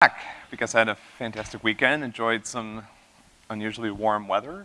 back because I had a fantastic weekend, enjoyed some unusually warm weather.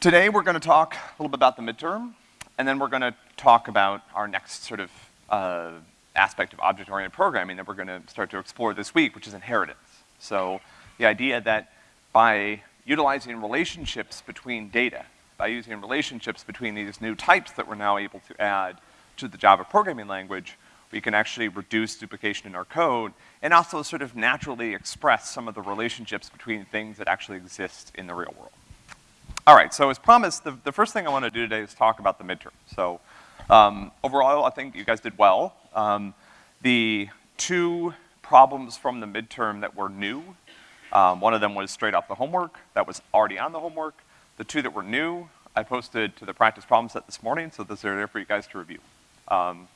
Today we're gonna talk a little bit about the midterm, and then we're gonna talk about our next sort of uh, aspect of object-oriented programming that we're gonna start to explore this week, which is inheritance. So the idea that by utilizing relationships between data, by using relationships between these new types that we're now able to add to the Java programming language, we can actually reduce duplication in our code and also sort of naturally express some of the relationships between things that actually exist in the real world. All right, so as promised, the, the first thing I want to do today is talk about the midterm. So um, overall, I think you guys did well. Um, the two problems from the midterm that were new, um, one of them was straight off the homework, that was already on the homework. The two that were new, I posted to the practice problem set this morning, so those are there for you guys to review. Um,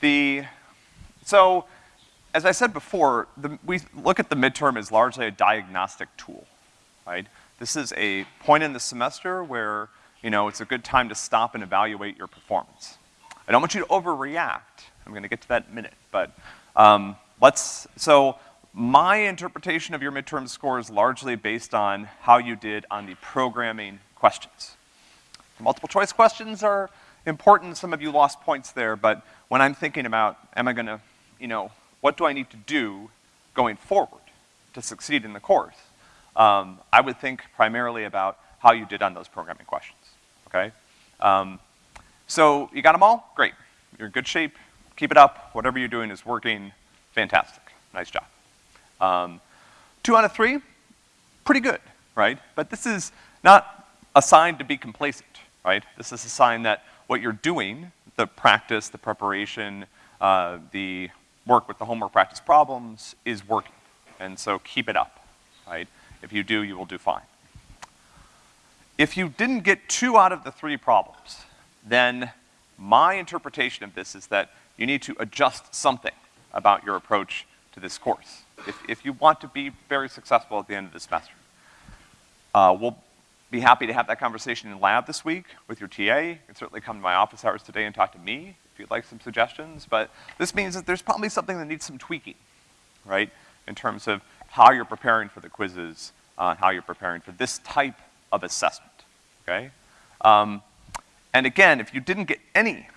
the, so, as I said before, the, we look at the midterm as largely a diagnostic tool, right? This is a point in the semester where, you know, it's a good time to stop and evaluate your performance. I don't want you to overreact. I'm gonna get to that in a minute, but um, let's, so my interpretation of your midterm score is largely based on how you did on the programming questions. Multiple choice questions are important, some of you lost points there, but when I'm thinking about, am I gonna, you know, what do I need to do going forward to succeed in the course? Um, I would think primarily about how you did on those programming questions, okay? Um, so you got them all? Great. You're in good shape. Keep it up. Whatever you're doing is working. Fantastic. Nice job. Um, two out of three, pretty good, right? But this is not a sign to be complacent, right? This is a sign that what you're doing, the practice, the preparation, uh, the work with the homework practice problems is working. And so keep it up, right? If you do, you will do fine. If you didn't get two out of the three problems, then my interpretation of this is that you need to adjust something about your approach to this course. If, if you want to be very successful at the end of the semester. Uh, we'll be happy to have that conversation in lab this week with your TA. You can certainly come to my office hours today and talk to me if you'd like some suggestions, but this means that there's probably something that needs some tweaking, right? In terms of how you're preparing for the quizzes, uh, how you're preparing for this type of assessment, okay? Um, and again, if you didn't get any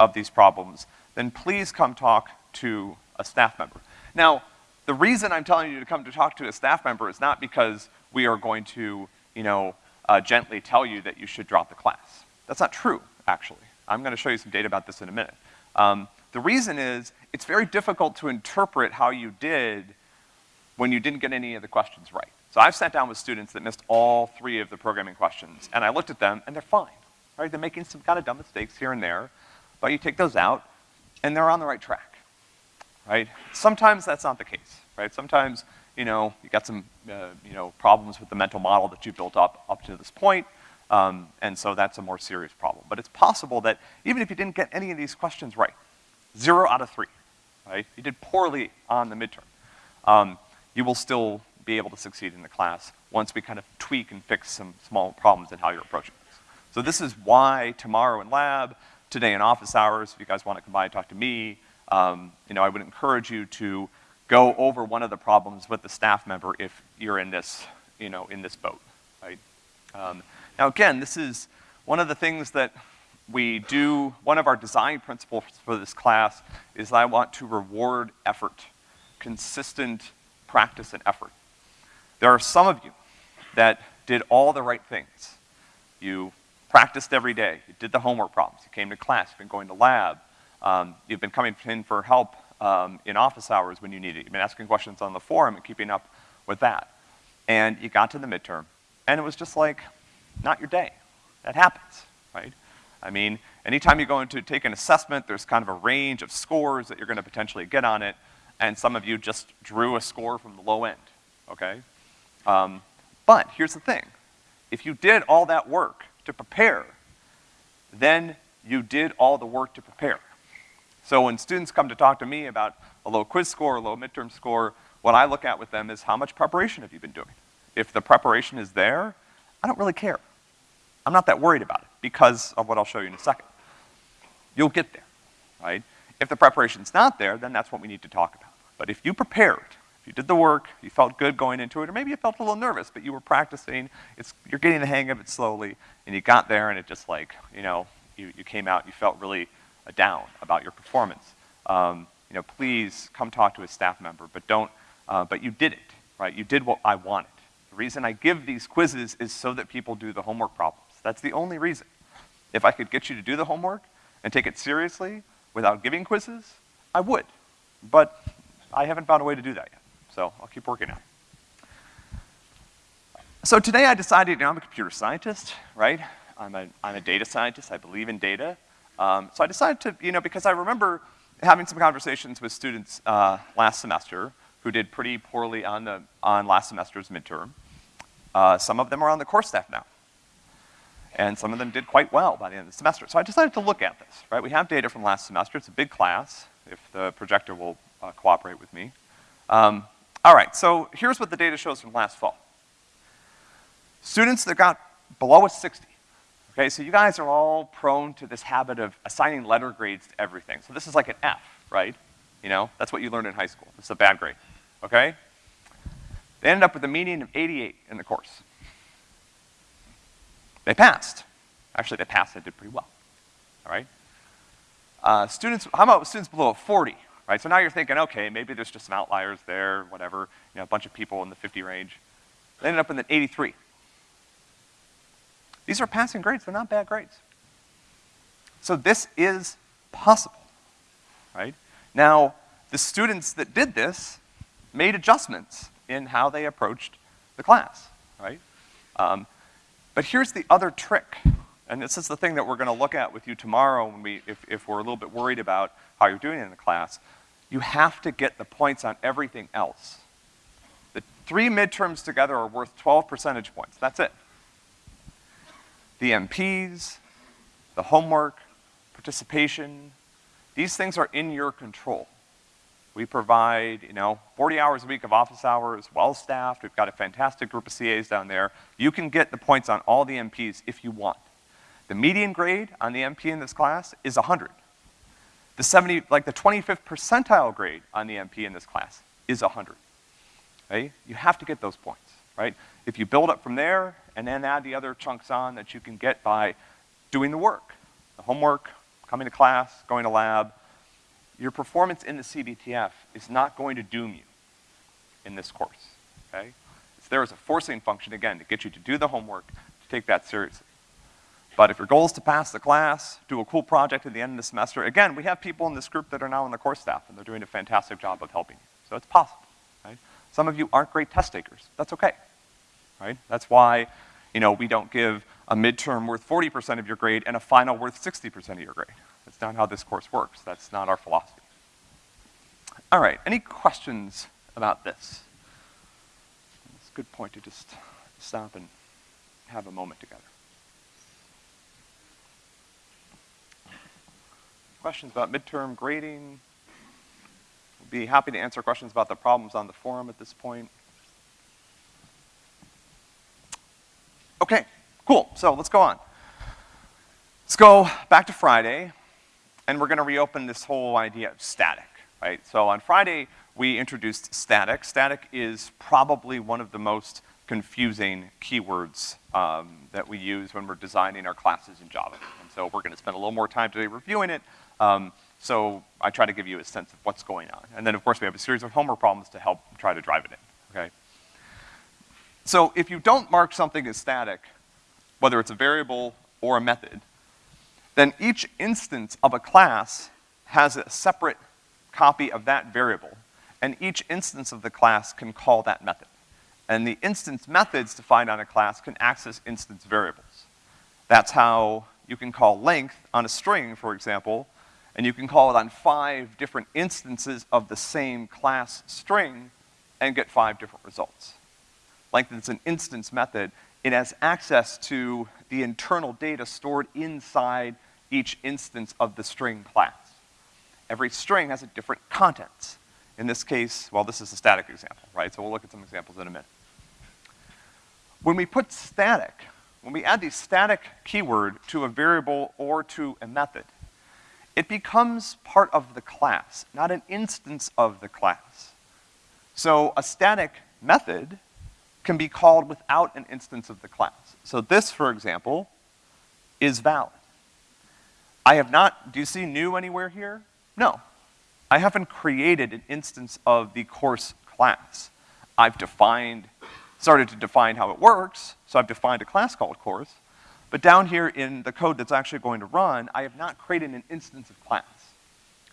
of these problems, then please come talk to a staff member. Now, the reason I'm telling you to come to talk to a staff member is not because we are going to, you know, uh, gently tell you that you should drop the class. That's not true, actually. I'm gonna show you some data about this in a minute. Um, the reason is, it's very difficult to interpret how you did when you didn't get any of the questions right. So I've sat down with students that missed all three of the programming questions, and I looked at them, and they're fine, right? They're making some kind of dumb mistakes here and there, but you take those out, and they're on the right track, right? Sometimes that's not the case, right? Sometimes you know, you got some, uh, you know, problems with the mental model that you've built up up to this point, um, and so that's a more serious problem. But it's possible that even if you didn't get any of these questions right, zero out of three, right? You did poorly on the midterm. Um, you will still be able to succeed in the class once we kind of tweak and fix some small problems in how you're approaching this. So this is why tomorrow in lab, today in office hours, if you guys want to come by and talk to me, um, you know, I would encourage you to go over one of the problems with the staff member if you're in this, you know, in this boat, right? Um, now again, this is one of the things that we do, one of our design principles for this class is I want to reward effort, consistent practice and effort. There are some of you that did all the right things. You practiced every day, you did the homework problems, you came to class, you've been going to lab, um, you've been coming in for help um, in office hours when you need it. You've been asking questions on the forum and keeping up with that. And you got to the midterm, and it was just like, not your day. That happens, right? I mean, anytime you go into take an assessment, there's kind of a range of scores that you're gonna potentially get on it, and some of you just drew a score from the low end, okay? Um, but here's the thing. If you did all that work to prepare, then you did all the work to prepare. So when students come to talk to me about a low quiz score, a low midterm score, what I look at with them is how much preparation have you been doing? If the preparation is there, I don't really care. I'm not that worried about it because of what I'll show you in a second. You'll get there, right? If the preparation's not there, then that's what we need to talk about. But if you prepared, if you did the work, you felt good going into it, or maybe you felt a little nervous, but you were practicing, it's, you're getting the hang of it slowly, and you got there and it just like, you know, you, you came out, you felt really down about your performance. Um, you know, please come talk to a staff member, but don't, uh, but you did it, right? You did what I wanted. The reason I give these quizzes is so that people do the homework problems. That's the only reason. If I could get you to do the homework and take it seriously without giving quizzes, I would. But I haven't found a way to do that yet. So I'll keep working on it. So today I decided, you know, I'm a computer scientist, right? I'm a, I'm a data scientist, I believe in data. Um, so I decided to, you know, because I remember having some conversations with students uh, last semester who did pretty poorly on, the, on last semester's midterm. Uh, some of them are on the course staff now. And some of them did quite well by the end of the semester. So I decided to look at this, right? We have data from last semester. It's a big class, if the projector will uh, cooperate with me. Um, all right, so here's what the data shows from last fall. Students that got below a 60, okay, so you guys are all prone to this habit of assigning letter grades to everything. So this is like an F, right? You know, that's what you learned in high school. It's a bad grade, okay? They ended up with a median of 88 in the course. They passed. Actually, they passed, they did pretty well, all right? Uh, students, how about students below 40, right? So now you're thinking, okay, maybe there's just some outliers there, whatever, you know, a bunch of people in the 50 range. They ended up in the 83. These are passing grades, they're not bad grades. So this is possible, right? Now, the students that did this made adjustments in how they approached the class, right? Um, but here's the other trick and this is the thing that we're gonna look at with you tomorrow when we, if, if we're a little bit worried about how you're doing in the class. You have to get the points on everything else. The three midterms together are worth 12 percentage points, that's it. The MPs, the homework, participation, these things are in your control. We provide, you know, 40 hours a week of office hours, well-staffed, we've got a fantastic group of CAs down there. You can get the points on all the MPs if you want. The median grade on the MP in this class is 100. The 70, like the 25th percentile grade on the MP in this class is 100. Right? You have to get those points, right? If you build up from there and then add the other chunks on that you can get by doing the work, the homework, coming to class, going to lab, your performance in the CBTF is not going to doom you in this course, okay? It's there as a forcing function, again, to get you to do the homework, to take that seriously. But if your goal is to pass the class, do a cool project at the end of the semester, again, we have people in this group that are now on the course staff, and they're doing a fantastic job of helping you. So it's possible, right? Some of you aren't great test takers. That's okay, right? That's why, you know, we don't give a midterm worth 40% of your grade and a final worth 60% of your grade. That's not how this course works. That's not our philosophy. All right, any questions about this? It's a good point to just stop and have a moment together. questions about midterm grading? We'd be happy to answer questions about the problems on the forum at this point. Okay, cool, so let's go on. Let's go back to Friday, and we're gonna reopen this whole idea of static, right? So on Friday, we introduced static. Static is probably one of the most confusing keywords um, that we use when we're designing our classes in Java. And so we're gonna spend a little more time today reviewing it, um, so I try to give you a sense of what's going on. And then of course we have a series of homework problems to help try to drive it in? So if you don't mark something as static, whether it's a variable or a method, then each instance of a class has a separate copy of that variable, and each instance of the class can call that method. And the instance methods defined on a class can access instance variables. That's how you can call length on a string, for example, and you can call it on five different instances of the same class string and get five different results. Length is an instance method. It has access to the internal data stored inside each instance of the string class. Every string has a different contents. In this case, well, this is a static example, right? So we'll look at some examples in a minute. When we put static, when we add the static keyword to a variable or to a method, it becomes part of the class, not an instance of the class. So a static method can be called without an instance of the class. So this, for example, is valid. I have not, do you see new anywhere here? No. I haven't created an instance of the course class. I've defined, started to define how it works, so I've defined a class called course, but down here in the code that's actually going to run, I have not created an instance of class.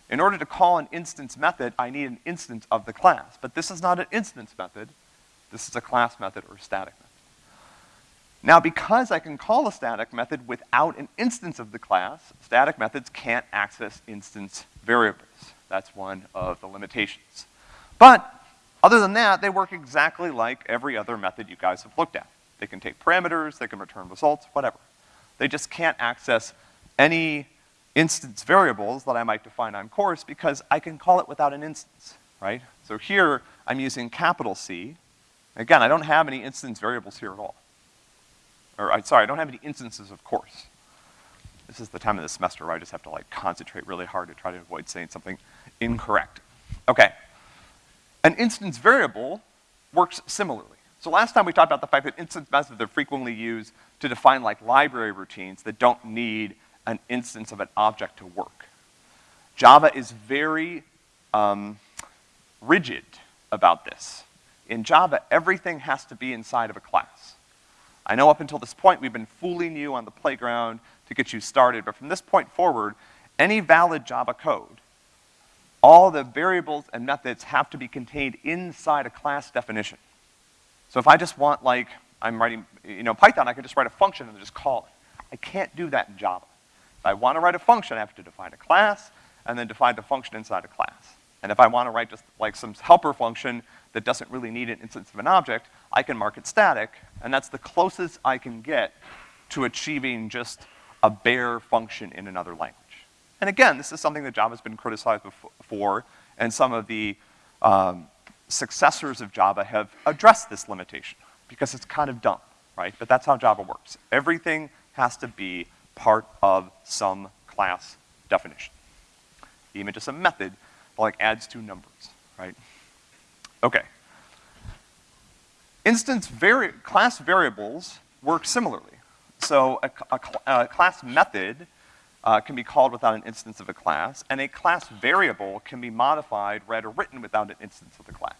In order to call an instance method, I need an instance of the class, but this is not an instance method, this is a class method or static method. Now, because I can call a static method without an instance of the class, static methods can't access instance variables. That's one of the limitations. But, other than that, they work exactly like every other method you guys have looked at. They can take parameters, they can return results, whatever. They just can't access any instance variables that I might define on course because I can call it without an instance, right? So here, I'm using capital C. Again, I don't have any instance variables here at all. Or, I, sorry, I don't have any instances of course. This is the time of the semester where I just have to like concentrate really hard to try to avoid saying something incorrect. Okay. An instance variable works similarly. So last time we talked about the fact that instance methods are frequently used to define like library routines that don't need an instance of an object to work. Java is very um, rigid about this. In Java, everything has to be inside of a class. I know up until this point we've been fooling you on the playground to get you started, but from this point forward, any valid Java code, all the variables and methods have to be contained inside a class definition. So if I just want like, I'm writing, you know, Python, I can just write a function and just call it. I can't do that in Java. If I want to write a function, I have to define a class and then define the function inside a class. And if I want to write just like some helper function that doesn't really need an instance of an object, I can mark it static, and that's the closest I can get to achieving just a bare function in another language. And again, this is something that Java's been criticized for, and some of the um, successors of Java have addressed this limitation because it's kind of dumb, right? But that's how Java works. Everything has to be part of some class definition. Even just a method like adds two numbers, right? Okay. Instance vari class variables work similarly. So a, a, a class method uh, can be called without an instance of a class, and a class variable can be modified, read, or written without an instance of the class.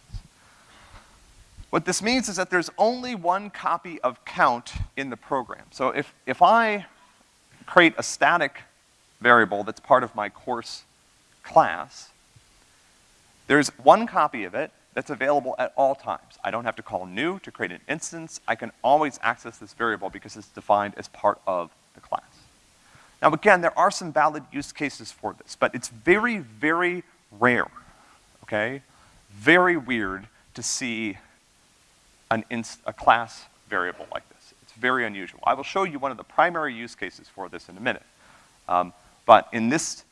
What this means is that there's only one copy of count in the program. So if, if I create a static variable that's part of my course class, there's one copy of it that's available at all times. I don't have to call new to create an instance. I can always access this variable because it's defined as part of the class. Now again, there are some valid use cases for this, but it's very, very rare, okay? Very weird to see an a class variable like this. It's very unusual. I will show you one of the primary use cases for this in a minute. Um, but in this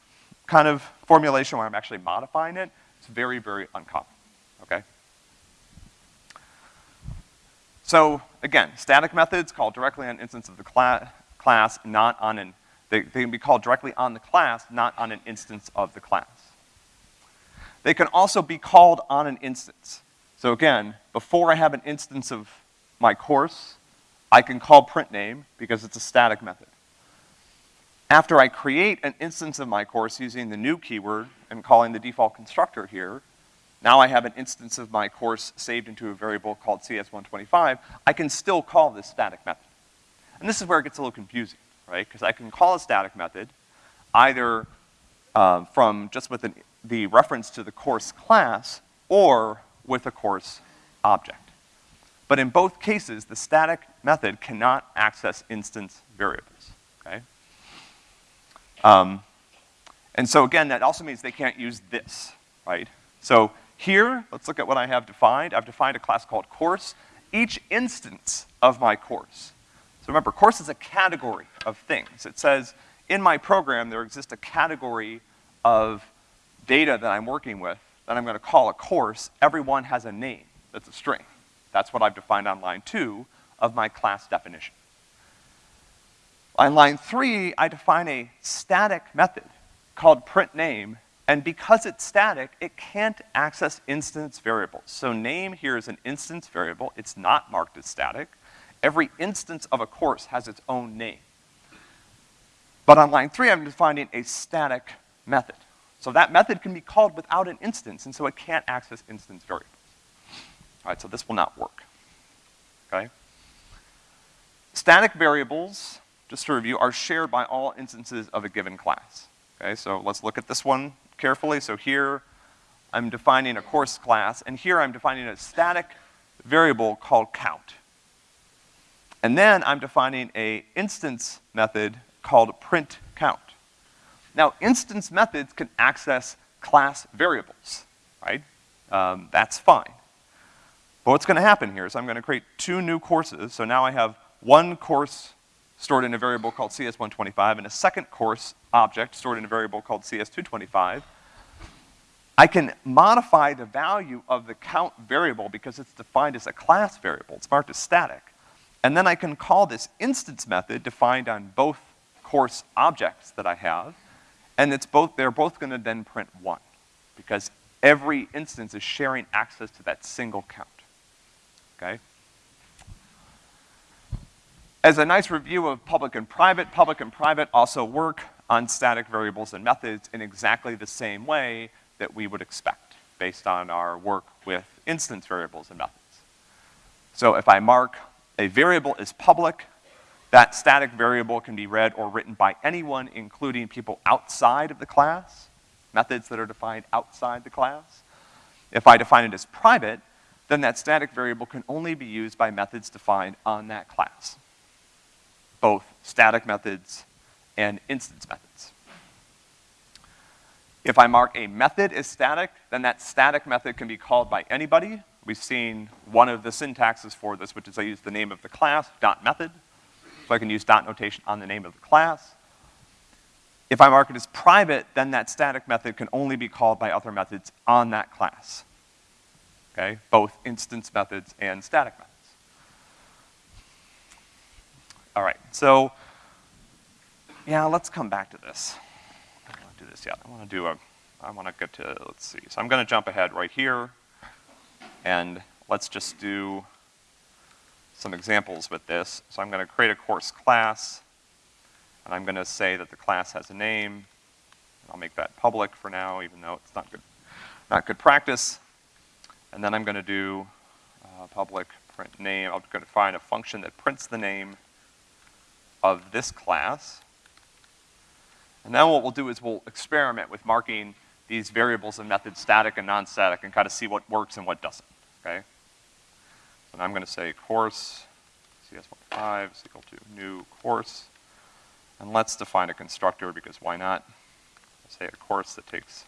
kind of formulation where I'm actually modifying it, it's very, very uncommon, okay? So again, static methods called directly on instance of the cla class, not on an, they, they can be called directly on the class, not on an instance of the class. They can also be called on an instance. So again, before I have an instance of my course, I can call print name because it's a static method. After I create an instance of my course using the new keyword and calling the default constructor here, now I have an instance of my course saved into a variable called CS125, I can still call this static method. And this is where it gets a little confusing, right? Because I can call a static method either um, from just with an, the reference to the course class or with a course object. But in both cases, the static method cannot access instance variables? Um, and so again, that also means they can't use this, right? So here, let's look at what I have defined. I've defined a class called course. Each instance of my course. So remember, course is a category of things. It says, in my program, there exists a category of data that I'm working with that I'm gonna call a course, Everyone has a name that's a string. That's what I've defined on line two of my class definition. On line three, I define a static method called print name, and because it's static, it can't access instance variables. So name here is an instance variable, it's not marked as static. Every instance of a course has its own name. But on line three, I'm defining a static method. So that method can be called without an instance, and so it can't access instance variables. All right, so this will not work, okay? Static variables, just to review, are shared by all instances of a given class. Okay, so let's look at this one carefully. So here, I'm defining a course class, and here I'm defining a static variable called count. And then I'm defining a instance method called print count. Now, instance methods can access class variables, right? Um, that's fine. But what's gonna happen here is I'm gonna create two new courses, so now I have one course stored in a variable called CS125 and a second course object stored in a variable called CS225. I can modify the value of the count variable because it's defined as a class variable, it's marked as static. And then I can call this instance method defined on both course objects that I have, and it's both, they're both gonna then print one, because every instance is sharing access to that single count, okay? As a nice review of public and private, public and private also work on static variables and methods in exactly the same way that we would expect based on our work with instance variables and methods. So if I mark a variable as public, that static variable can be read or written by anyone, including people outside of the class, methods that are defined outside the class. If I define it as private, then that static variable can only be used by methods defined on that class. Both static methods and instance methods. If I mark a method as static, then that static method can be called by anybody. We've seen one of the syntaxes for this, which is I use the name of the class, dot method. So I can use dot notation on the name of the class. If I mark it as private, then that static method can only be called by other methods on that class. Okay, both instance methods and static methods. All right, so, yeah, let's come back to this. I don't want to do this yet. I want to do a, I want to get to, let's see. So I'm going to jump ahead right here, and let's just do some examples with this. So I'm gonna create a course class, and I'm gonna say that the class has a name. I'll make that public for now, even though it's not good, not good practice. And then I'm gonna do uh, public print name. I'm gonna find a function that prints the name of this class. And then what we'll do is we'll experiment with marking these variables and methods static and non-static and kind of see what works and what doesn't, okay? And I'm gonna say course CS15 is equal to new course. And let's define a constructor because why not? Say a course that takes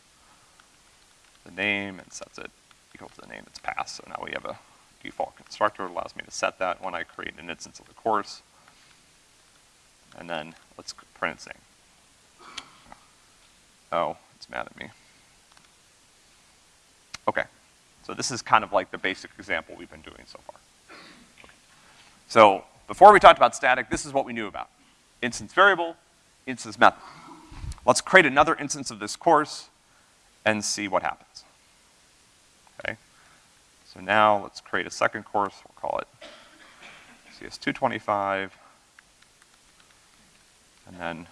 the name and sets it equal to the name that's passed. So now we have a default constructor that allows me to set that when I create an instance of the course. And then let's print name. Oh, it's mad at me. Okay. So this is kind of like the basic example we've been doing so far. Okay. So before we talked about static, this is what we knew about. Instance variable, instance method. Let's create another instance of this course and see what happens. Okay? So now let's create a second course, we'll call it CS225. And then,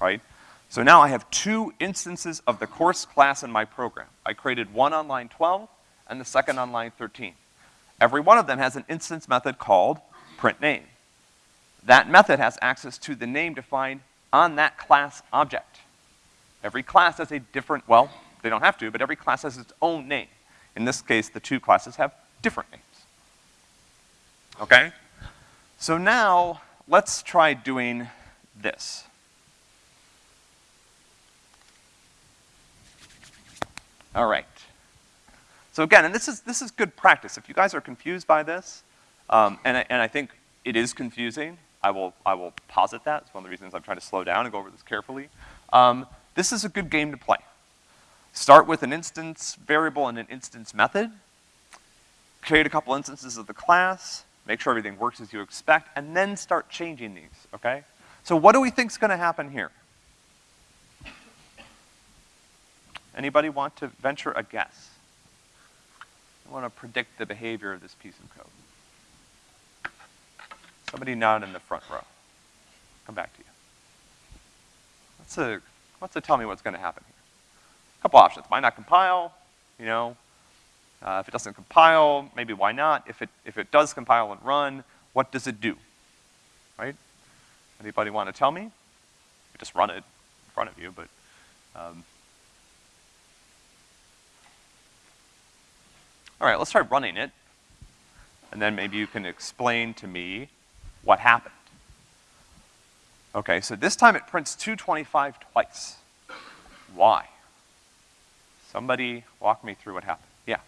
right? So now I have two instances of the course class in my program. I created one on line 12 and the second on line 13. Every one of them has an instance method called print name. That method has access to the name defined on that class object. Every class has a different, well, they don't have to, but every class has its own name. In this case, the two classes have different names. Okay? So now, let's try doing this. All right. So again, and this is, this is good practice. If you guys are confused by this, um, and, I, and I think it is confusing, I will, I will posit that. It's one of the reasons I'm trying to slow down and go over this carefully. Um, this is a good game to play. Start with an instance variable and an instance method. Create a couple instances of the class. Make sure everything works as you expect, and then start changing these, okay? So what do we think is gonna happen here? Anybody want to venture a guess? I want to predict the behavior of this piece of code. Somebody nod in the front row. Come back to you. What's a, what's a tell me what's gonna happen here? A couple options. Might not compile, you know. Uh, if it doesn't compile, maybe why not? If it, if it does compile and run, what does it do? Right? Anybody want to tell me? You just run it in front of you, but, um, All right, let's try running it. And then maybe you can explain to me what happened. Okay, so this time it prints 225 twice. Why? Somebody walk me through what happened. Yeah.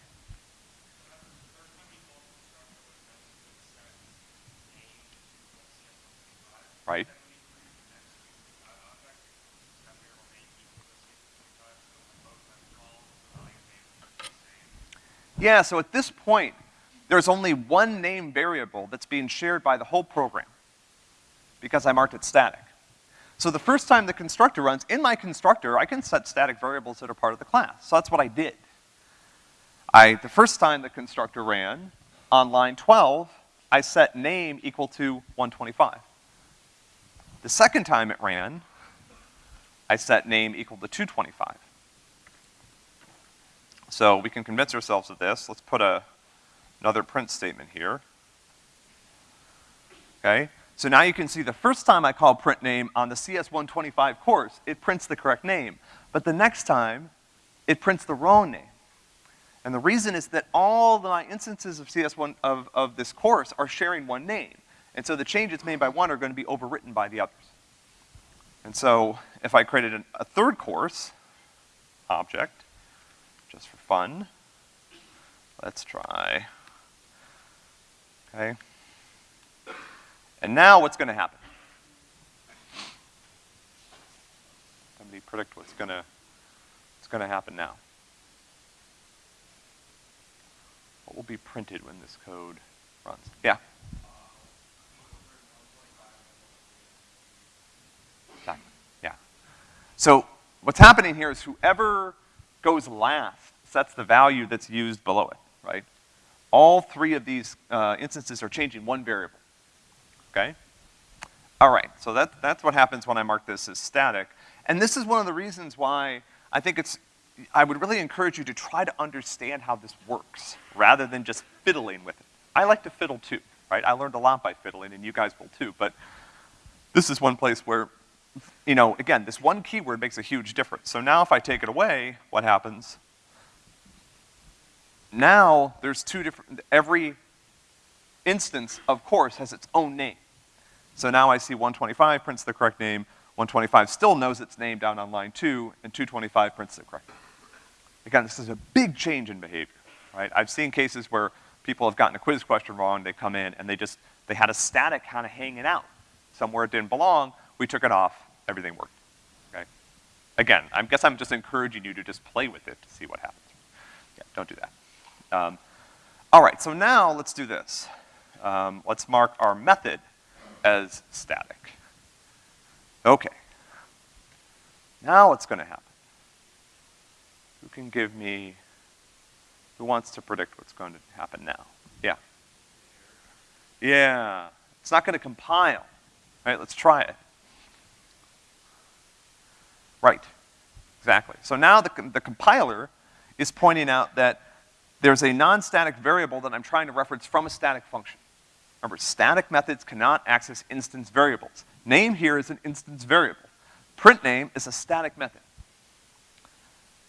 Right. Yeah, so at this point, there's only one name variable that's being shared by the whole program because I marked it static. So the first time the constructor runs, in my constructor, I can set static variables that are part of the class. So that's what I did. I, the first time the constructor ran, on line 12, I set name equal to 125. The second time it ran, I set name equal to 225. So we can convince ourselves of this. Let's put a, another print statement here. Okay? So now you can see the first time I call print name on the CS125 course, it prints the correct name. But the next time, it prints the wrong name. And the reason is that all my instances of CS1 of, of this course are sharing one name. And so the changes made by one are gonna be overwritten by the others. And so if I created an, a third course object, just for fun. Let's try. Okay. And now what's gonna happen? Somebody predict what's gonna, what's gonna happen now. What will be printed when this code runs? Yeah? Exactly, yeah. So what's happening here is whoever goes last sets the value that's used below it, right? All three of these uh, instances are changing one variable, okay? All right, so that, that's what happens when I mark this as static. And this is one of the reasons why I think it's, I would really encourage you to try to understand how this works, rather than just fiddling with it. I like to fiddle too, right? I learned a lot by fiddling, and you guys will too, but this is one place where you know, again, this one keyword makes a huge difference. So now if I take it away, what happens? Now there's two different, every instance of course has its own name. So now I see 125 prints the correct name, 125 still knows its name down on line two, and 225 prints the correct name. Again, this is a big change in behavior, right? I've seen cases where people have gotten a quiz question wrong, they come in and they just, they had a static kind of hanging out somewhere it didn't belong, we took it off, everything worked, okay? Again, I guess I'm just encouraging you to just play with it to see what happens. Yeah, don't do that. Um, all right, so now let's do this. Um, let's mark our method as static. Okay. Now what's gonna happen? Who can give me, who wants to predict what's going to happen now? Yeah. Yeah, it's not gonna compile. All right, let's try it. Right, exactly. So now the, the compiler is pointing out that there's a non-static variable that I'm trying to reference from a static function. Remember, static methods cannot access instance variables. Name here is an instance variable. Print name is a static method.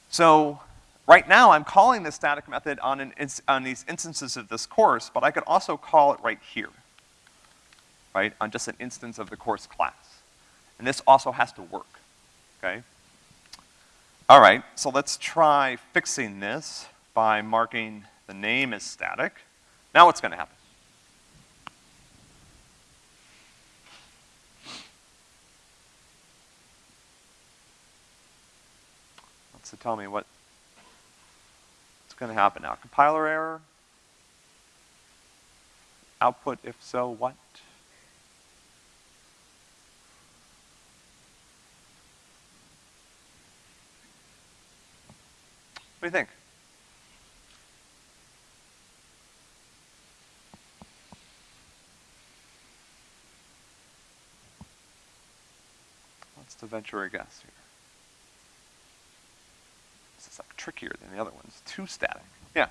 So, right now I'm calling this static method on, an on these instances of this course, but I could also call it right here, right, on just an instance of the course class. And this also has to work okay? All right, so let's try fixing this by marking the name as static. Now what's gonna happen? So tell me what, what's gonna happen now? Compiler error? Output, if so, what? Do you think? What's the venture a guess here? This is like trickier than the other ones. Too static. Yeah.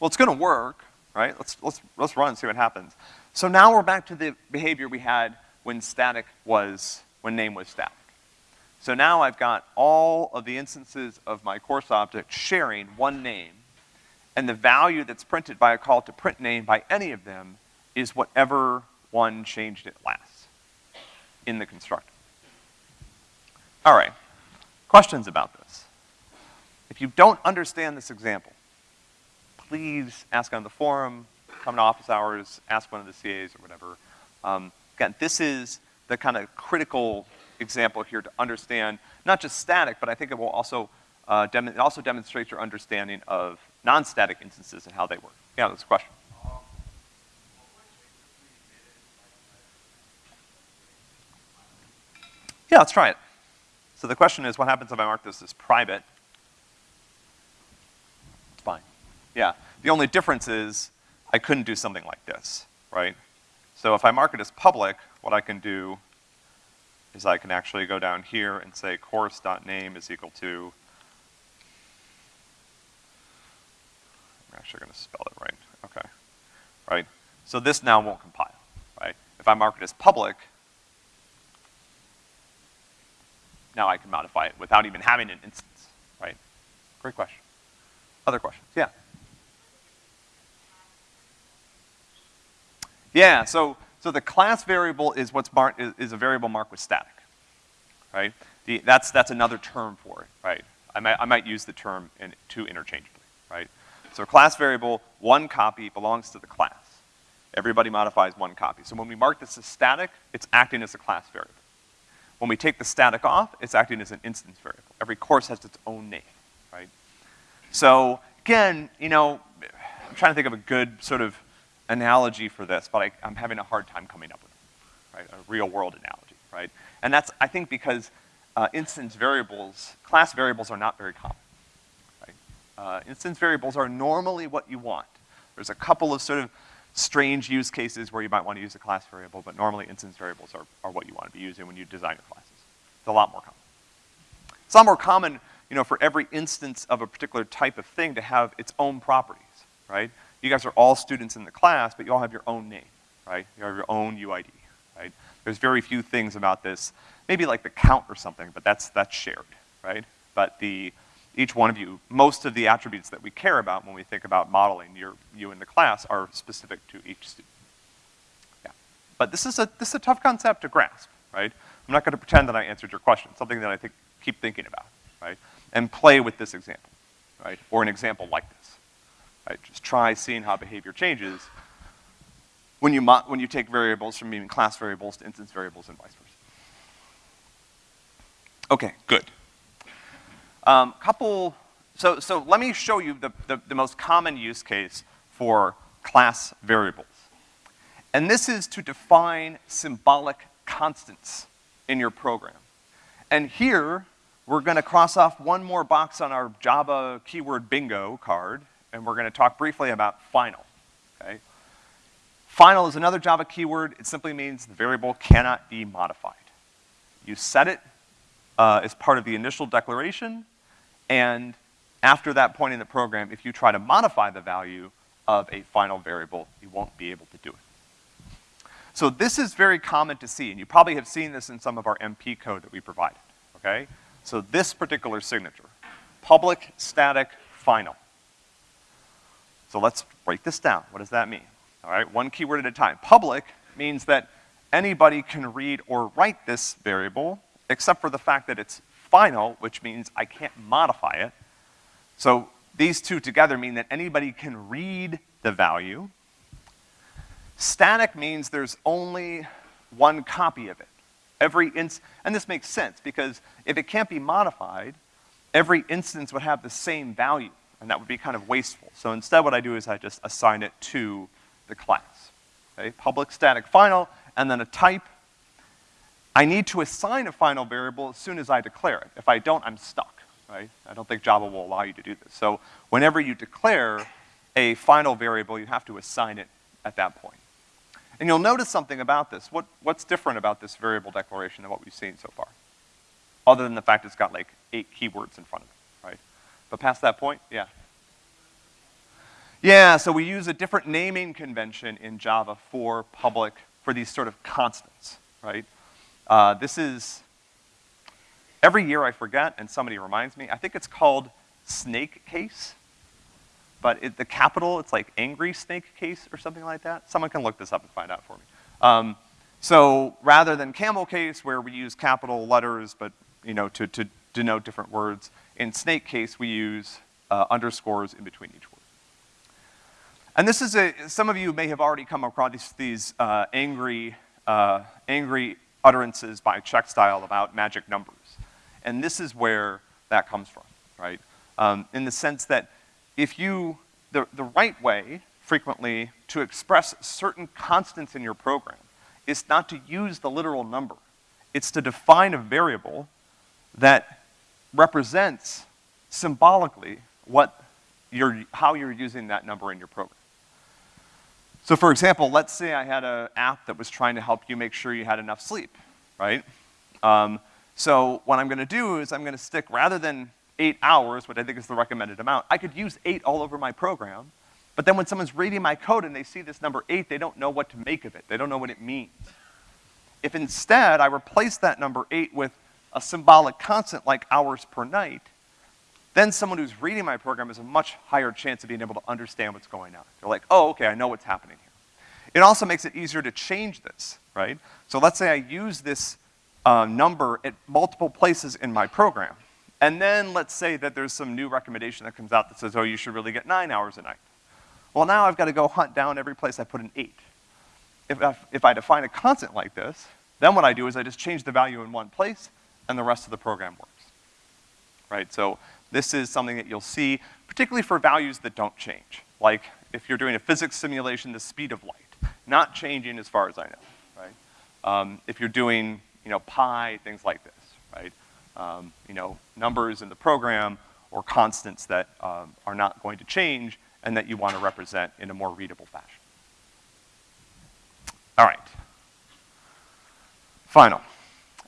Well, it's gonna work, right? Let's, let's, let's run and see what happens. So now we're back to the behavior we had when static was, when name was static. So now I've got all of the instances of my course object sharing one name, and the value that's printed by a call to print name by any of them is whatever one changed it last in the constructor. All right, questions about this? If you don't understand this example, please ask on the forum, come to office hours, ask one of the CAs or whatever. Um, again, this is the kind of critical example here to understand not just static, but I think it will also, uh, it also demonstrates your understanding of non-static instances and how they work. Yeah, that's a question. Yeah, let's try it. So the question is, what happens if I mark this as private? It's fine. Yeah, the only difference is I couldn't do something like this, right? So if I mark it as public, what I can do is I can actually go down here and say course.name is equal to, I'm actually gonna spell it right, okay, right? So this now won't compile, right? If I mark it as public, now I can modify it without even having an instance, right? Great question. Other questions? Yeah. Yeah, so, so the class variable is what's is, is, a variable marked with static, right? The, that's, that's another term for it, right? I might, I might use the term in, two interchangeably, right? So class variable, one copy belongs to the class. Everybody modifies one copy. So when we mark this as static, it's acting as a class variable. When we take the static off, it's acting as an instance variable. Every course has its own name, right? So again, you know, I'm trying to think of a good sort of analogy for this, but I, am having a hard time coming up with it, right? A real world analogy, right? And that's, I think, because uh, instance variables, class variables are not very common, right? Uh, instance variables are normally what you want. There's a couple of sort of strange use cases where you might want to use a class variable, but normally instance variables are, are what you want to be using when you design your classes. It's a lot more common. It's a lot more common, you know, for every instance of a particular type of thing to have its own properties, right? You guys are all students in the class, but you all have your own name, right? You have your own UID, right? There's very few things about this, maybe like the count or something, but that's, that's shared, right? But the, each one of you, most of the attributes that we care about when we think about modeling your, you in the class are specific to each student. Yeah. But this is a, this is a tough concept to grasp, right? I'm not gonna pretend that I answered your question, something that I think, keep thinking about, right? And play with this example, right? Or an example like this. Right? Just try seeing how behavior changes when you, when you take variables from being class variables to instance variables and vice versa. Okay, good. Um, couple, so, so let me show you the, the, the most common use case for class variables. And this is to define symbolic constants in your program. And here, we're gonna cross off one more box on our Java keyword bingo card, and we're gonna talk briefly about final, okay? Final is another Java keyword. It simply means the variable cannot be modified. You set it uh, as part of the initial declaration, and after that point in the program, if you try to modify the value of a final variable, you won't be able to do it. So this is very common to see, and you probably have seen this in some of our MP code that we provided, okay? So this particular signature, public static final. So let's break this down. What does that mean? All right, one keyword at a time. Public means that anybody can read or write this variable, except for the fact that it's final, which means I can't modify it. So these two together mean that anybody can read the value. Static means there's only one copy of it. Every ins, and this makes sense because if it can't be modified, every instance would have the same value and that would be kind of wasteful. So instead what I do is I just assign it to the class. Okay, public static final, and then a type, I need to assign a final variable as soon as I declare it. If I don't, I'm stuck, right? I don't think Java will allow you to do this. So whenever you declare a final variable, you have to assign it at that point. And you'll notice something about this. What, what's different about this variable declaration than what we've seen so far? Other than the fact it's got like eight keywords in front of it? But past that point, yeah. Yeah, so we use a different naming convention in Java for public, for these sort of constants, right? Uh, this is, every year I forget, and somebody reminds me, I think it's called snake case, but it, the capital, it's like angry snake case or something like that. Someone can look this up and find out for me. Um, so rather than camel case where we use capital letters, but you know, to, to denote different words, in snake case we use uh, underscores in between each word. And this is a, some of you may have already come across these, these uh, angry, uh, angry utterances by Checkstyle about magic numbers. And this is where that comes from, right? Um, in the sense that if you, the, the right way, frequently, to express certain constants in your program is not to use the literal number. It's to define a variable that represents symbolically what you're, how you're using that number in your program. So for example, let's say I had an app that was trying to help you make sure you had enough sleep, right? Um, so what I'm gonna do is I'm gonna stick, rather than eight hours, which I think is the recommended amount, I could use eight all over my program, but then when someone's reading my code and they see this number eight, they don't know what to make of it. They don't know what it means. If instead I replace that number eight with a symbolic constant like hours per night, then someone who's reading my program has a much higher chance of being able to understand what's going on. They're like, oh, okay, I know what's happening here. It also makes it easier to change this, right? So let's say I use this uh, number at multiple places in my program. And then let's say that there's some new recommendation that comes out that says, oh, you should really get nine hours a night. Well, now I've got to go hunt down every place I put an eight. If I, if I define a constant like this, then what I do is I just change the value in one place, and the rest of the program works. Right, so this is something that you'll see, particularly for values that don't change. Like, if you're doing a physics simulation, the speed of light, not changing as far as I know, right? Um, if you're doing, you know, pi, things like this, right? Um, you know, numbers in the program or constants that um, are not going to change and that you want to represent in a more readable fashion. All right. Final.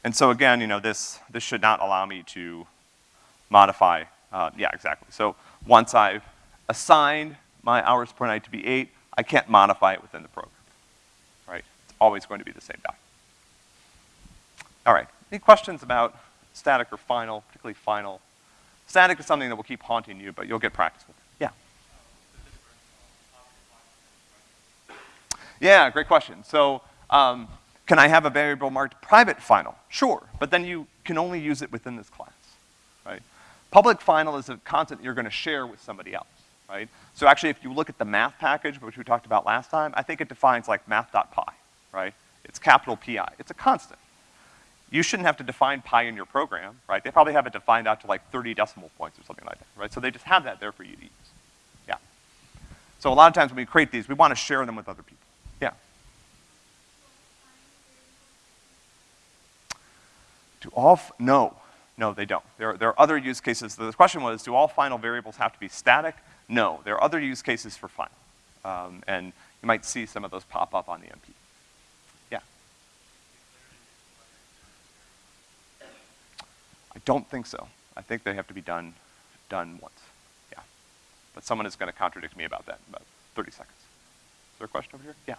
And so again, you know, this, this should not allow me to modify uh, yeah, exactly. So once I've assigned my hours per night to be eight, I can't modify it within the program, right? It's always going to be the same value. All right, any questions about static or final, particularly final? Static is something that will keep haunting you, but you'll get practice with it. Yeah. Yeah, great question. So, um, can I have a variable marked private final? Sure, but then you can only use it within this class, right? Public final is a constant you're gonna share with somebody else, right? So actually, if you look at the math package, which we talked about last time, I think it defines like math.pi, right? It's capital PI. It's a constant. You shouldn't have to define pi in your program, right? They probably have it defined out to like 30 decimal points or something like that, right? So they just have that there for you to use. Yeah. So a lot of times when we create these, we want to share them with other people. Yeah. Do all, no. No, they don't. There, there are other use cases. The question was, do all final variables have to be static? No, there are other use cases for final. Um, and you might see some of those pop up on the MP. Yeah. I don't think so. I think they have to be done, done once. Yeah. But someone is gonna contradict me about that in about 30 seconds. Is there a question over here? Yeah.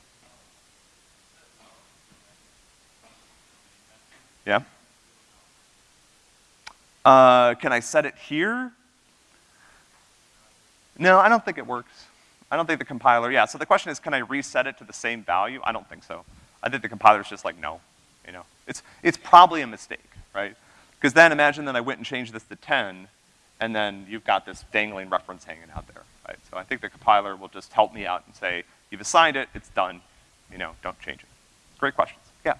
Yeah? Uh, can I set it here? No, I don't think it works. I don't think the compiler, yeah, so the question is, can I reset it to the same value? I don't think so. I think the compiler's just like, no, you know. It's, it's probably a mistake, right? Because then imagine that I went and changed this to 10, and then you've got this dangling reference hanging out there, right? So I think the compiler will just help me out and say, you've assigned it, it's done, you know, don't change it. Great questions, yeah.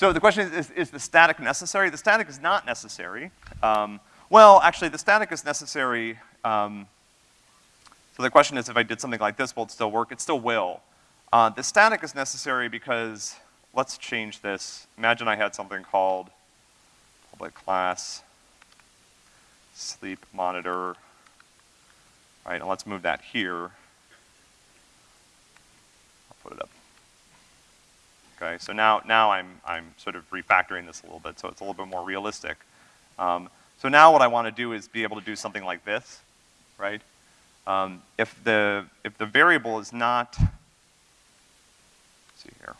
So the question is, is, is, the static necessary? The static is not necessary. Um, well, actually, the static is necessary. Um, so the question is, if I did something like this, will it still work? It still will. Uh, the static is necessary because, let's change this. Imagine I had something called public class sleep monitor, right, and let's move that here. I'll put it up. Okay, so now, now I'm, I'm sort of refactoring this a little bit so it's a little bit more realistic. Um, so now what I want to do is be able to do something like this, right? Um, if the, if the variable is not, see here.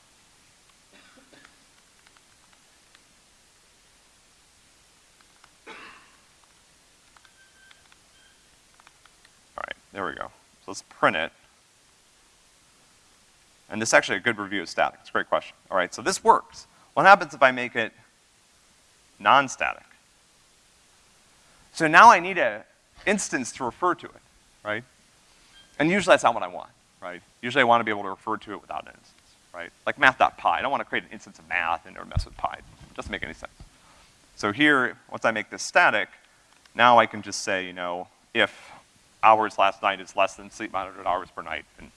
All right, there we go. So let's print it. And this is actually a good review of static. It's a great question. All right, so this works. What happens if I make it non-static? So now I need an instance to refer to it, right? And usually that's not what I want, right? Usually I want to be able to refer to it without an instance, right? Like math.pi, I don't want to create an instance of math and or mess with pi. It doesn't make any sense. So here, once I make this static, now I can just say, you know, if hours last night is less than sleep monitored hours per night, and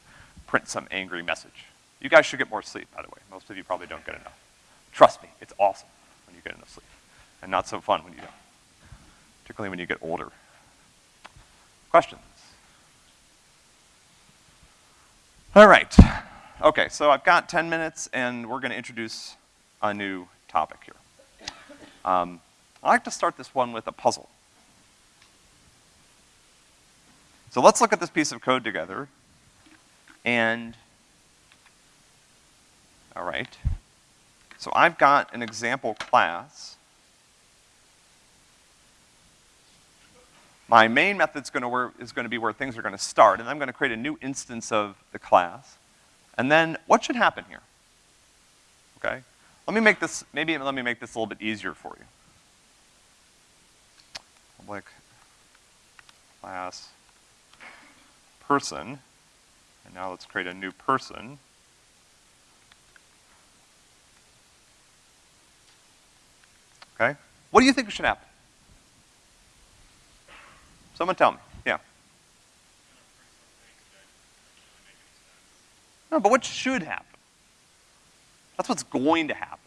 print some angry message. You guys should get more sleep, by the way. Most of you probably don't get enough. Trust me, it's awesome when you get enough sleep, and not so fun when you don't, particularly when you get older. Questions? All right. Okay, so I've got 10 minutes, and we're gonna introduce a new topic here. Um, I like to start this one with a puzzle. So let's look at this piece of code together and, all right. So I've got an example class. My main method's gonna work, is gonna be where things are gonna start, and I'm gonna create a new instance of the class. And then what should happen here? Okay? Let me make this, maybe let me make this a little bit easier for you. Public class person. And now let's create a new person. Okay? What do you think should happen? Someone tell me. Yeah. No, but what should happen? That's what's going to happen.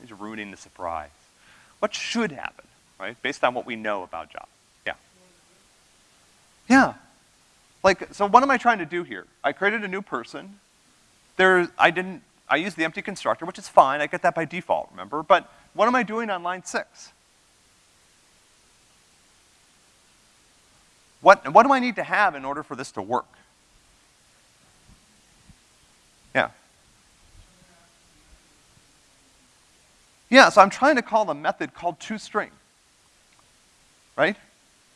He's ruining the surprise. What should happen, right? Based on what we know about Java. Yeah. Yeah. Like, so what am I trying to do here? I created a new person. There, I didn't, I used the empty constructor, which is fine, I get that by default, remember? But what am I doing on line six? What, what do I need to have in order for this to work? Yeah. Yeah, so I'm trying to call a method called toString. Right?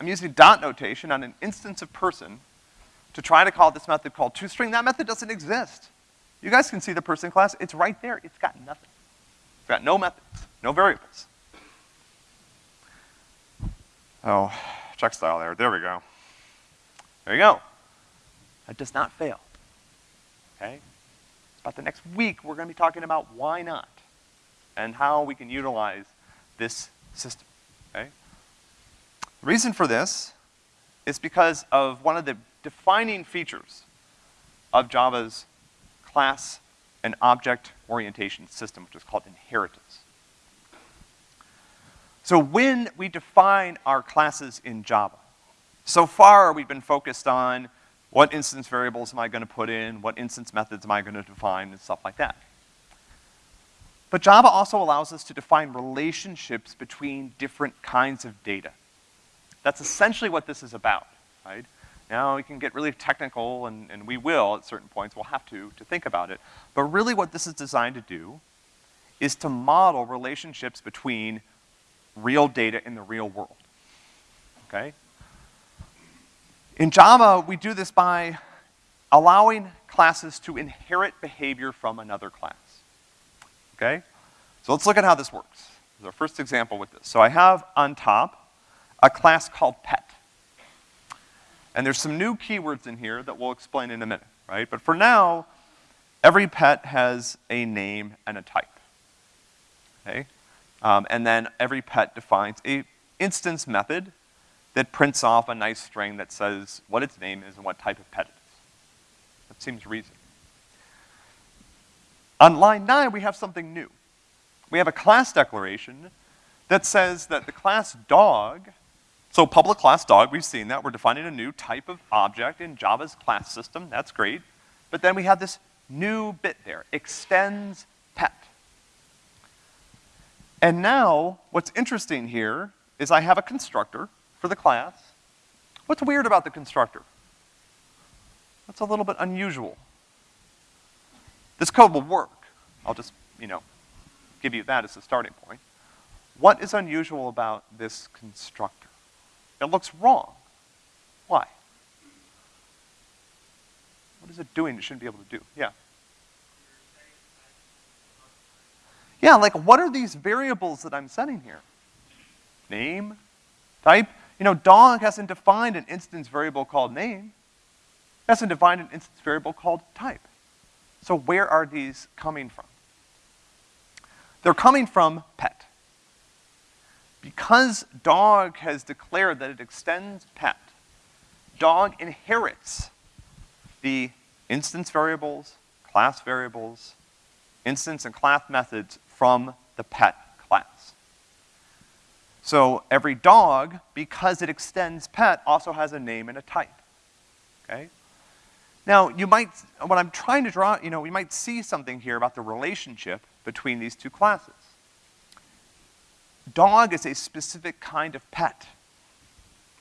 I'm using dot notation on an instance of person to try to call this method called toString. That method doesn't exist. You guys can see the person class. It's right there. It's got nothing. It's got no methods, no variables. Oh, Checkstyle error. There we go. There you go. That does not fail. Okay? About the next week, we're gonna be talking about why not and how we can utilize this system, okay? The reason for this is because of one of the defining features of Java's class and object orientation system, which is called inheritance. So when we define our classes in Java, so far we've been focused on what instance variables am I gonna put in, what instance methods am I gonna define, and stuff like that. But Java also allows us to define relationships between different kinds of data. That's essentially what this is about, right? Now we can get really technical, and, and we will at certain points, we'll have to, to think about it. But really what this is designed to do is to model relationships between real data in the real world, okay? In Java, we do this by allowing classes to inherit behavior from another class, okay? So let's look at how this works. This is our first example with this. So I have on top a class called pet. And there's some new keywords in here that we'll explain in a minute, right? But for now, every pet has a name and a type, okay? Um, and then every pet defines a instance method that prints off a nice string that says what its name is and what type of pet it is. That seems reasonable. On line nine, we have something new. We have a class declaration that says that the class dog, so public class dog, we've seen that, we're defining a new type of object in Java's class system, that's great. But then we have this new bit there, extends pet. And now, what's interesting here is I have a constructor for the class. What's weird about the constructor? That's a little bit unusual. This code will work. I'll just, you know, give you that as a starting point. What is unusual about this constructor? It looks wrong. Why? What is it doing it shouldn't be able to do? Yeah. Yeah, like what are these variables that I'm setting here? Name, type. You know, dog hasn't defined an instance variable called name. It hasn't defined an instance variable called type. So where are these coming from? They're coming from pet. Because dog has declared that it extends pet, dog inherits the instance variables, class variables, instance and class methods from the pet class. So every dog, because it extends pet, also has a name and a type, okay? Now, you might, what I'm trying to draw, you know, we might see something here about the relationship between these two classes. Dog is a specific kind of pet,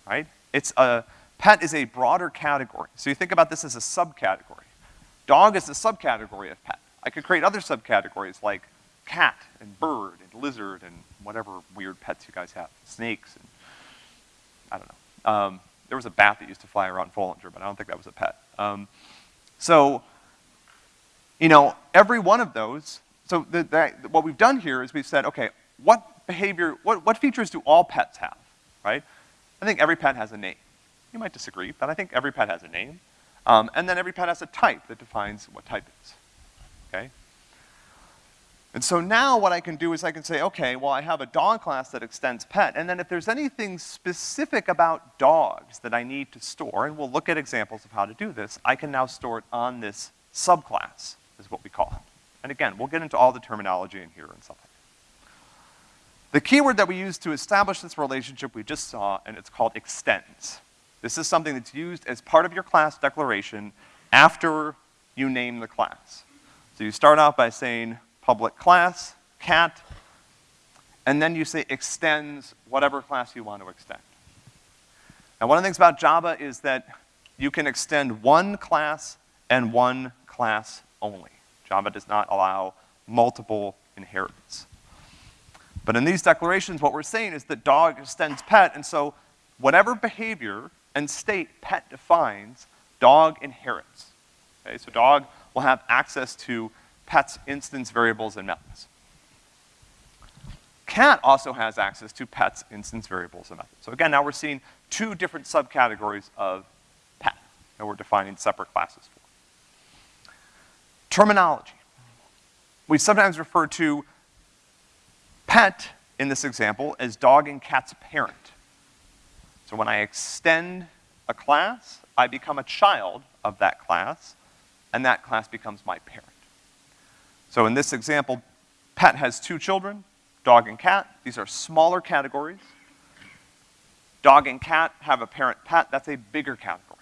right? It's a, pet is a broader category. So you think about this as a subcategory. Dog is a subcategory of pet. I could create other subcategories like cat and bird and lizard and whatever weird pets you guys have, snakes and, I don't know. Um, there was a bat that used to fly around Foellinger, but I don't think that was a pet. Um, so, you know, every one of those, so the, the, what we've done here is we've said, okay, what behavior, what, what features do all pets have, right? I think every pet has a name. You might disagree, but I think every pet has a name. Um, and then every pet has a type that defines what type it is, okay? And so now what I can do is I can say, okay, well I have a dog class that extends pet, and then if there's anything specific about dogs that I need to store, and we'll look at examples of how to do this, I can now store it on this subclass, is what we call it. And again, we'll get into all the terminology in here and stuff. The keyword that we use to establish this relationship we just saw, and it's called extends. This is something that's used as part of your class declaration after you name the class. So you start out by saying, public class, cat, and then you say extends whatever class you want to extend. Now one of the things about Java is that you can extend one class and one class only. Java does not allow multiple inheritance. But in these declarations, what we're saying is that dog extends pet, and so whatever behavior and state pet defines, dog inherits. Okay, so dog will have access to pet's instance variables and methods. Cat also has access to pet's instance variables and methods. So again, now we're seeing two different subcategories of pet that we're defining separate classes for. Terminology. We sometimes refer to pet in this example as dog and cat's parent. So when I extend a class, I become a child of that class, and that class becomes my parent. So in this example, pet has two children, dog and cat. These are smaller categories. Dog and cat have a parent pet, that's a bigger category.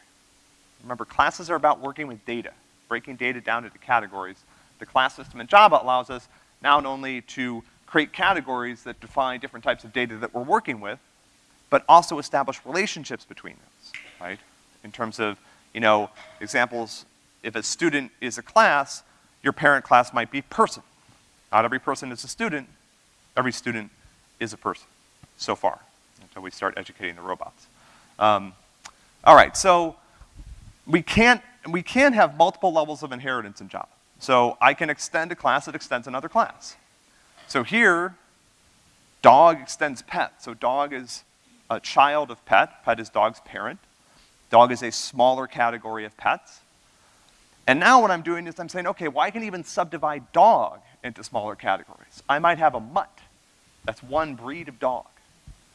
Remember, classes are about working with data, breaking data down into categories. The class system in Java allows us not only to create categories that define different types of data that we're working with, but also establish relationships between those, right? In terms of, you know, examples, if a student is a class, your parent class might be person. Not every person is a student, every student is a person, so far, until we start educating the robots. Um, all right, so we can't, we can have multiple levels of inheritance in Java. So I can extend a class that extends another class. So here, dog extends pet. So dog is a child of pet. Pet is dog's parent. Dog is a smaller category of pets. And now what I'm doing is I'm saying, okay, well I can even subdivide dog into smaller categories. I might have a mutt. That's one breed of dog,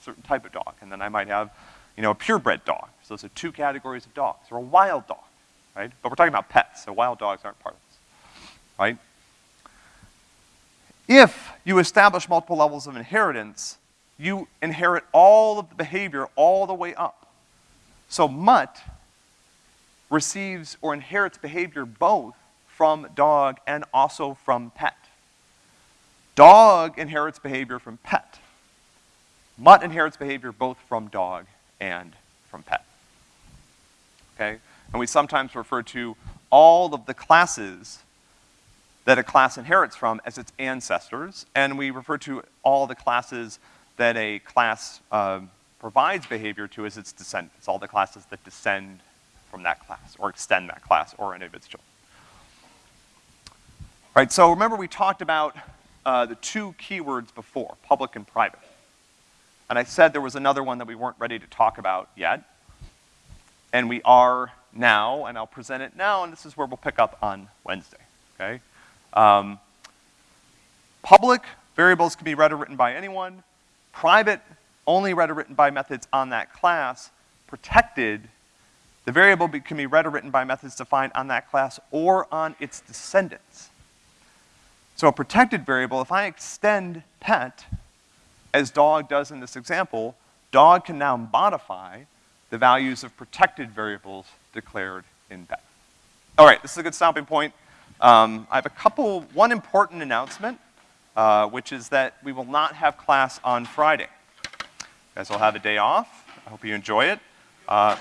a certain type of dog. And then I might have, you know, a purebred dog. So those are two categories of dogs. Or a wild dog, right? But we're talking about pets, so wild dogs aren't part of this, right? If you establish multiple levels of inheritance, you inherit all of the behavior all the way up. So mutt receives or inherits behavior both from dog and also from pet. Dog inherits behavior from pet. Mutt inherits behavior both from dog and from pet. Okay? And we sometimes refer to all of the classes that a class inherits from as its ancestors, and we refer to all the classes that a class uh, provides behavior to as its descendants, all the classes that descend from that class, or extend that class, or any of its children. Right, so remember we talked about uh, the two keywords before, public and private. And I said there was another one that we weren't ready to talk about yet. And we are now, and I'll present it now, and this is where we'll pick up on Wednesday, okay? Um, public variables can be read or written by anyone. Private, only read or written by methods on that class. Protected, the variable can be read or written by methods defined on that class or on its descendants. So a protected variable, if I extend pet, as dog does in this example, dog can now modify the values of protected variables declared in pet. All right, this is a good stopping point. Um, I have a couple, one important announcement, uh, which is that we will not have class on Friday. You guys will have a day off. I hope you enjoy it. Uh,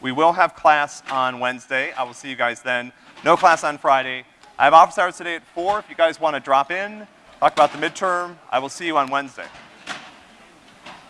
we will have class on Wednesday. I will see you guys then. No class on Friday. I have office hours today at 4 if you guys want to drop in, talk about the midterm. I will see you on Wednesday.